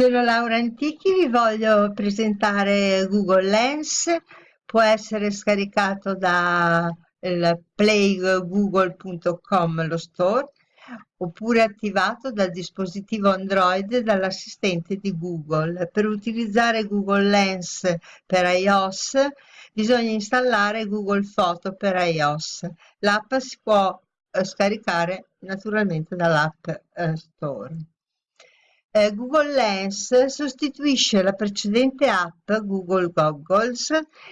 Sono Laura Antichi, vi voglio presentare Google Lens, può essere scaricato da playgoogle.com, lo store, oppure attivato dal dispositivo Android dall'assistente di Google. Per utilizzare Google Lens per iOS bisogna installare Google Photo per iOS. L'app si può eh, scaricare naturalmente dall'App eh, Store. Eh, Google Lens sostituisce la precedente app Google Goggles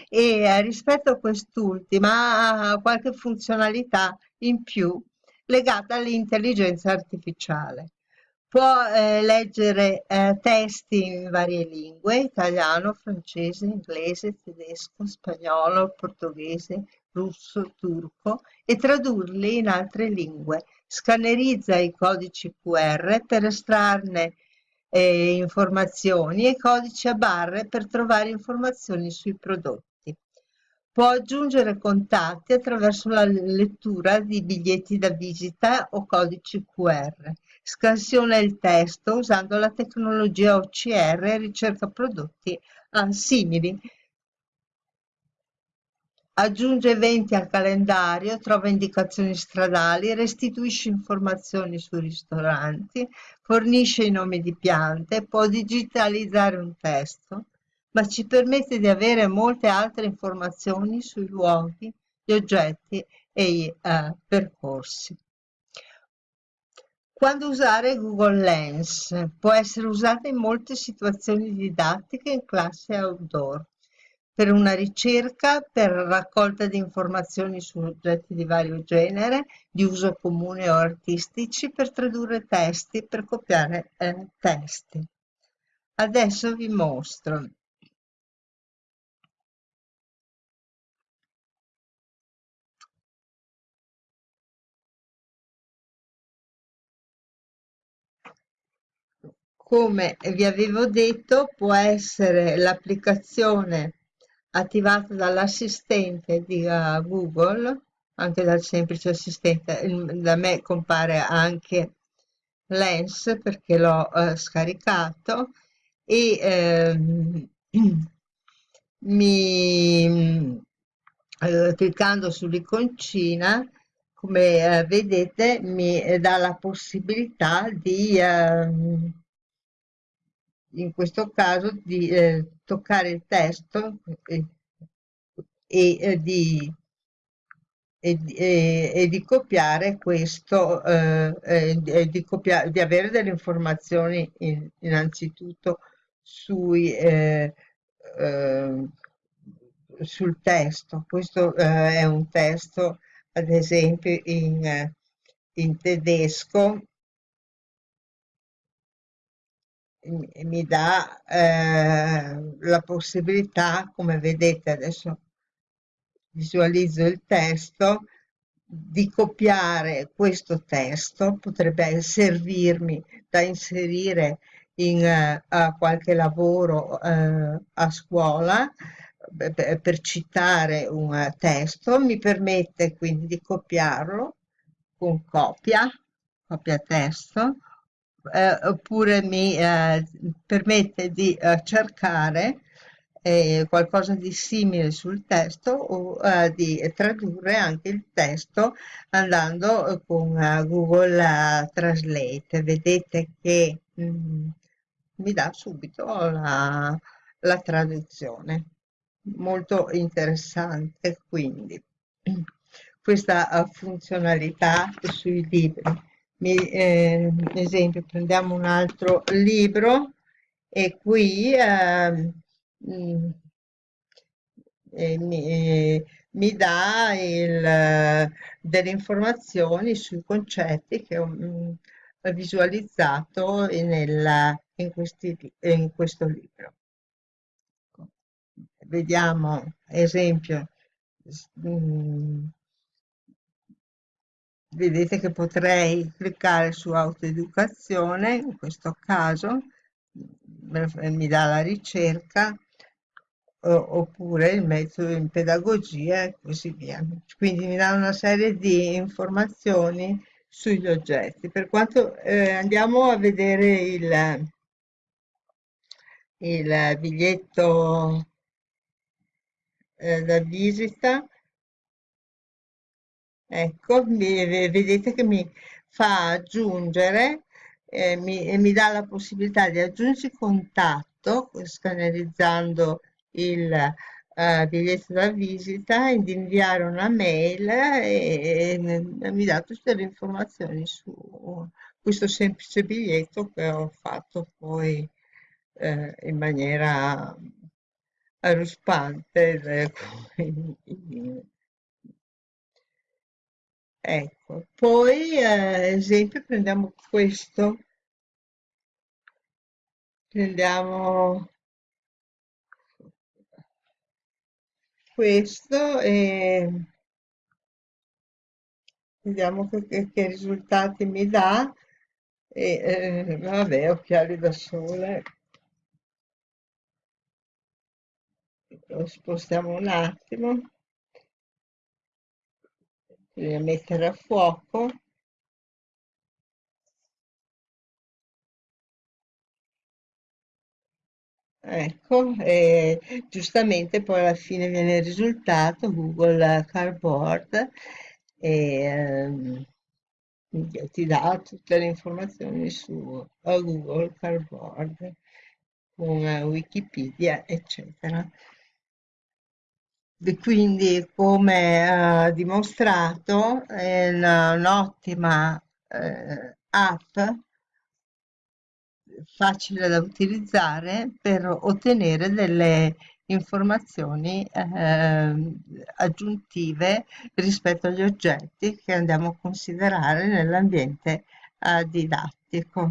e eh, rispetto a quest'ultima ha qualche funzionalità in più legata all'intelligenza artificiale. Può eh, leggere eh, testi in varie lingue, italiano, francese, inglese, tedesco, spagnolo, portoghese, russo, turco e tradurli in altre lingue. Scannerizza i codici QR per estrarne eh, informazioni e codici a barre per trovare informazioni sui prodotti. Può aggiungere contatti attraverso la lettura di biglietti da visita o codici QR. Scansiona il testo usando la tecnologia OCR e ricerca prodotti ah, simili aggiunge eventi al calendario, trova indicazioni stradali, restituisce informazioni sui ristoranti, fornisce i nomi di piante, può digitalizzare un testo, ma ci permette di avere molte altre informazioni sui luoghi, gli oggetti e i uh, percorsi. Quando usare Google Lens? Può essere usata in molte situazioni didattiche in classe outdoor per una ricerca, per raccolta di informazioni su oggetti di vario genere, di uso comune o artistici, per tradurre testi, per copiare eh, testi. Adesso vi mostro. Come vi avevo detto, può essere l'applicazione attivata dall'assistente di uh, Google, anche dal semplice assistente, da me compare anche Lens perché l'ho uh, scaricato e ehm, mi eh, cliccando sull'iconcina come eh, vedete mi dà la possibilità di ehm, in questo caso di eh, toccare il testo e, e, e, di, e, di, copiare questo eh, di, copiare, di avere delle informazioni in, innanzitutto sui, eh, eh sul testo. Questo eh, è un testo ad esempio in, in tedesco mi dà eh, la possibilità, come vedete adesso visualizzo il testo, di copiare questo testo, potrebbe servirmi da inserire in uh, qualche lavoro uh, a scuola per citare un testo, mi permette quindi di copiarlo con copia, copia testo, eh, oppure mi eh, permette di eh, cercare eh, qualcosa di simile sul testo o eh, di tradurre anche il testo andando con Google Translate. Vedete che mh, mm, mi dà subito la, la traduzione. Molto interessante quindi questa funzionalità sui libri mi, eh, esempio prendiamo un altro libro e qui eh, eh, mi, mi, dà il, delle informazioni sui concetti che ho mh, visualizzato nella, in, questi, in questo libro. Vediamo, esempio, mh, vedete che potrei cliccare su autoeducazione in questo caso mi dà la ricerca oppure il metodo in pedagogia e così via. Quindi mi dà una serie di informazioni sugli oggetti. Per quanto eh, andiamo a vedere il il biglietto eh, da visita Ecco, vedete che mi fa aggiungere, eh, mi, e mi dà la possibilità di aggiungere contatto, scannerizzando il eh, biglietto da visita, e di inviare una mail e, e mi dà tutte le informazioni su questo semplice biglietto che ho fatto poi eh, in maniera ruspante. Ecco, poi eh, esempio prendiamo questo, prendiamo questo e vediamo che- che risultati mi dà. E, eh, vabbè, occhiali da sole, lo spostiamo un attimo, bisogna mettere a fuoco. Ecco, e giustamente poi alla fine viene il risultato, Google Cardboard, e ehm, ti dà tutte le informazioni su eh, Google Cardboard, con eh, Wikipedia, eccetera. Quindi, come ha dimostrato, è un'ottima eh, app facile da utilizzare per ottenere delle informazioni eh, aggiuntive rispetto agli oggetti che andiamo a considerare nell'ambiente eh, didattico.